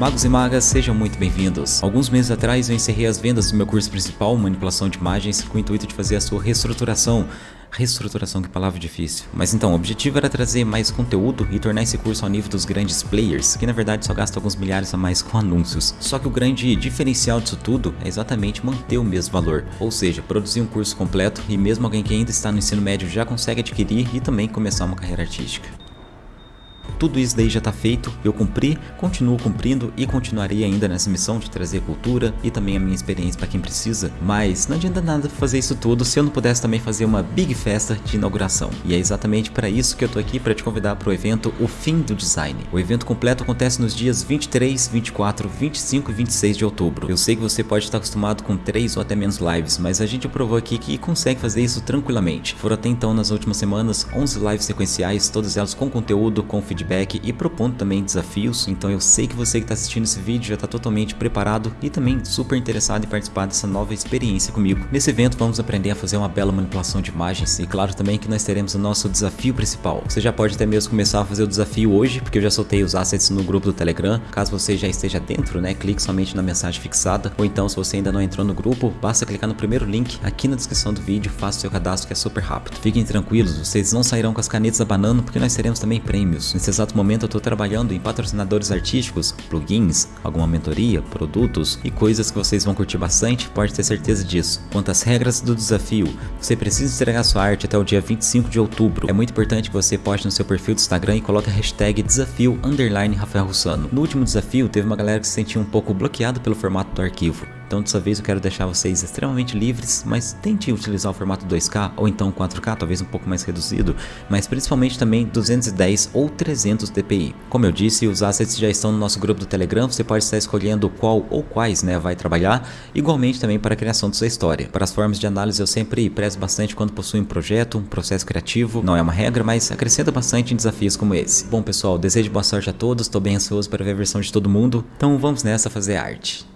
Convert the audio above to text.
Magos e magas, sejam muito bem-vindos. Alguns meses atrás eu encerrei as vendas do meu curso principal, Manipulação de Imagens, com o intuito de fazer a sua reestruturação. Reestruturação, que palavra difícil. Mas então, o objetivo era trazer mais conteúdo e tornar esse curso ao nível dos grandes players, que na verdade só gastam alguns milhares a mais com anúncios. Só que o grande diferencial disso tudo é exatamente manter o mesmo valor, ou seja, produzir um curso completo e mesmo alguém que ainda está no ensino médio já consegue adquirir e também começar uma carreira artística. Tudo isso daí já está feito, eu cumpri, continuo cumprindo e continuarei ainda nessa missão de trazer cultura e também a minha experiência para quem precisa, mas não adianta nada fazer isso tudo se eu não pudesse também fazer uma big festa de inauguração. E é exatamente para isso que eu tô aqui para te convidar para o evento O Fim do Design. O evento completo acontece nos dias 23, 24, 25 e 26 de outubro. Eu sei que você pode estar acostumado com 3 ou até menos lives, mas a gente provou aqui que consegue fazer isso tranquilamente. Foram até então nas últimas semanas 11 lives sequenciais, todas elas com conteúdo, com feedback feedback e propondo também desafios, então eu sei que você que está assistindo esse vídeo já está totalmente preparado e também super interessado em participar dessa nova experiência comigo. Nesse evento vamos aprender a fazer uma bela manipulação de imagens e claro também que nós teremos o nosso desafio principal. Você já pode até mesmo começar a fazer o desafio hoje, porque eu já soltei os assets no grupo do Telegram. Caso você já esteja dentro, né, clique somente na mensagem fixada, ou então se você ainda não entrou no grupo, basta clicar no primeiro link aqui na descrição do vídeo, faça seu cadastro que é super rápido. Fiquem tranquilos, vocês não sairão com as canetas abanando porque nós teremos também prêmios. Nesse exato momento eu estou trabalhando em patrocinadores artísticos, plugins, alguma mentoria, produtos e coisas que vocês vão curtir bastante, pode ter certeza disso. Quanto às regras do desafio, você precisa entregar sua arte até o dia 25 de outubro. É muito importante que você poste no seu perfil do Instagram e coloque a hashtag desafio Rafael Russano. No último desafio, teve uma galera que se sentia um pouco bloqueado pelo formato do arquivo. Então dessa vez eu quero deixar vocês extremamente livres, mas tente utilizar o formato 2K ou então 4K, talvez um pouco mais reduzido, mas principalmente também 210 ou 300 dpi. Como eu disse, os assets já estão no nosso grupo do Telegram, você pode estar escolhendo qual ou quais né, vai trabalhar, igualmente também para a criação de sua história. Para as formas de análise eu sempre prezo bastante quando possui um projeto, um processo criativo, não é uma regra, mas acrescenta bastante em desafios como esse. Bom pessoal, desejo boa sorte a todos, estou bem ansioso para ver a versão de todo mundo, então vamos nessa fazer arte.